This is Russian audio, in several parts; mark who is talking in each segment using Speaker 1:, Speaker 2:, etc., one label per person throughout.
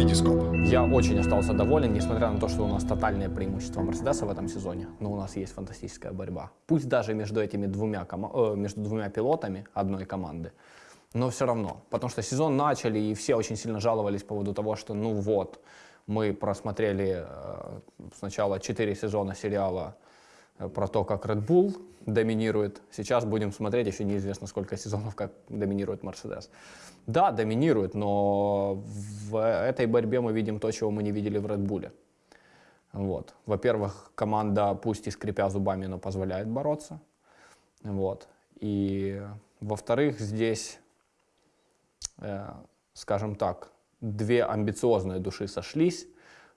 Speaker 1: Витископ.
Speaker 2: Я очень остался доволен, несмотря на то, что у нас тотальное преимущество Мерседеса в этом сезоне, но у нас есть фантастическая борьба. Пусть даже между этими двумя, э, между двумя пилотами одной команды, но все равно. Потому что сезон начали, и все очень сильно жаловались по поводу того, что ну вот, мы просмотрели э, сначала 4 сезона сериала про то, как Red Bull доминирует. Сейчас будем смотреть еще неизвестно сколько сезонов, как доминирует Мерседес. Да, доминирует, но в этой борьбе мы видим то, чего мы не видели в Red Bull. Вот. Во-первых, команда, пусть и скрипя зубами, но позволяет бороться. Вот. И во-вторых, здесь, э, скажем так, две амбициозные души сошлись,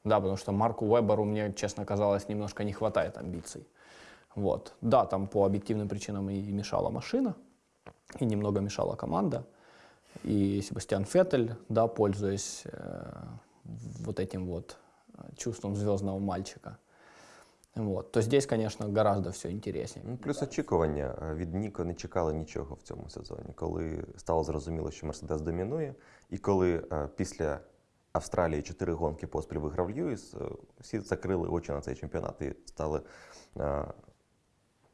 Speaker 2: да, потому что Марку Веберу, мне, честно казалось, немножко не хватает амбиций. Вот. Да, там по объективным причинам и мешала машина, и немного мешала команда. И Себастьян Феттель, да, пользуясь э, вот этим вот чувством звездного мальчика, вот, то здесь, конечно, гораздо все интереснее.
Speaker 3: Ну, плюс очікування Е, від Ніко не чекали нічого в цьому сезоні, коли стало зрозуміло, що Мерседес домінує, і коли е, після Австралії чотири гонки поспіль виграв Льюіс, е, всі закрили очі на цей чемпіонат і стали е,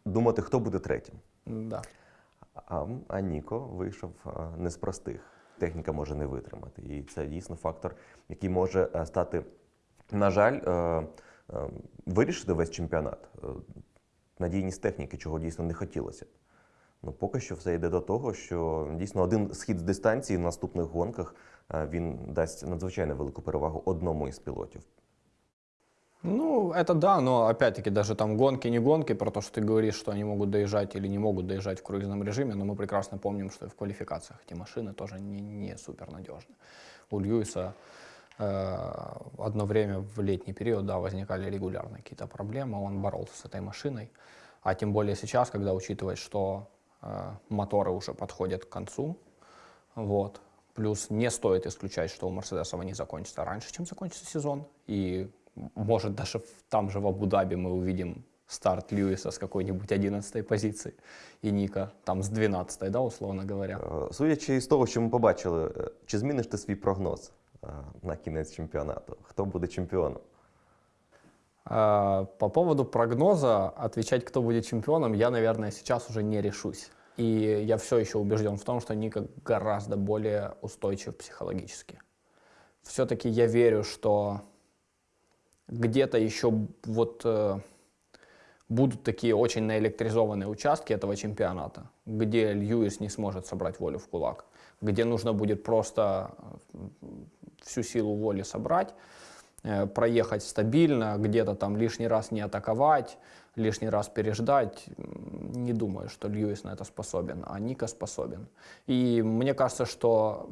Speaker 3: думати, хто буде третім.
Speaker 2: Да.
Speaker 3: А, а Ніко вийшов е, не з простих. Техніка може не витримати. І це дійсно фактор, який може е, стати, на жаль, е, вирішити весь чемпіонат. Надійність техніки, чого дійсно не хотілося. Ну, поки що все йде до того, що дійсно один схід з дистанції в наступних гонках він дасть надзвичайно велику перевагу одному із пілотів.
Speaker 2: Ну, это да, но опять-таки даже там гонки, не гонки, про то, что ты говоришь, что они могут доезжать или не могут доезжать в круизном режиме, но мы прекрасно помним, что и в квалификациях эти машины тоже не, не супер надежны. У Льюиса э, одно время в летний период, да, возникали регулярно какие-то проблемы, он боролся с этой машиной, а тем более сейчас, когда учитывать, что э, моторы уже подходят к концу, вот, плюс не стоит исключать, что у Мерседесов они закончатся раньше, чем закончится сезон, и может даже в- там же в Абу-Даби мы увидим старт Льюиса с какой-нибудь 11 позиции и Ника там с 12 да, условно говоря.
Speaker 3: Е, Судячи із того, що ми побачили, е, чи зміниш ти свій прогноз е, на кінець чемпіонату? Хто буде чемпіоном?
Speaker 2: А, По поводу прогноза, отвечать, кто будет чемпионом, я, наверное, сейчас уже не решусь. И я все еще убежден в том, что Ника гораздо более устойчив психологически. Все-таки я верю, что где-то еще вот э, будут такие очень наэлектризованные участки этого чемпионата, где Льюис не сможет собрать волю в кулак, где нужно будет просто э, всю силу воли собрать, э, проехать стабильно, где-то там лишний раз не атаковать, лишний раз переждать. Не думаю, что Льюис на это способен, а Ника способен. И мне кажется, что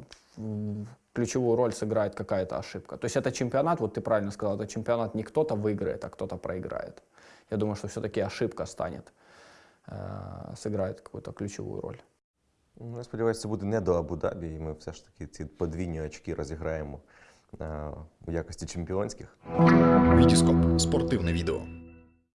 Speaker 2: ключевую роль сыграет какая-то ошибка. То есть это чемпионат, вот ты правильно сказал, это чемпионат не кто-то выиграет, а кто-то проиграет. Я думаю, что все-таки ошибка станет, э, сыграет какую-то ключевую роль.
Speaker 3: Ну, Я сподіваюся, це буде не до Абу-Дабі, і ми все ж таки ці подвійні очки розіграємо е, у якості чемпіонських.
Speaker 1: Витископ. Спортивне відео.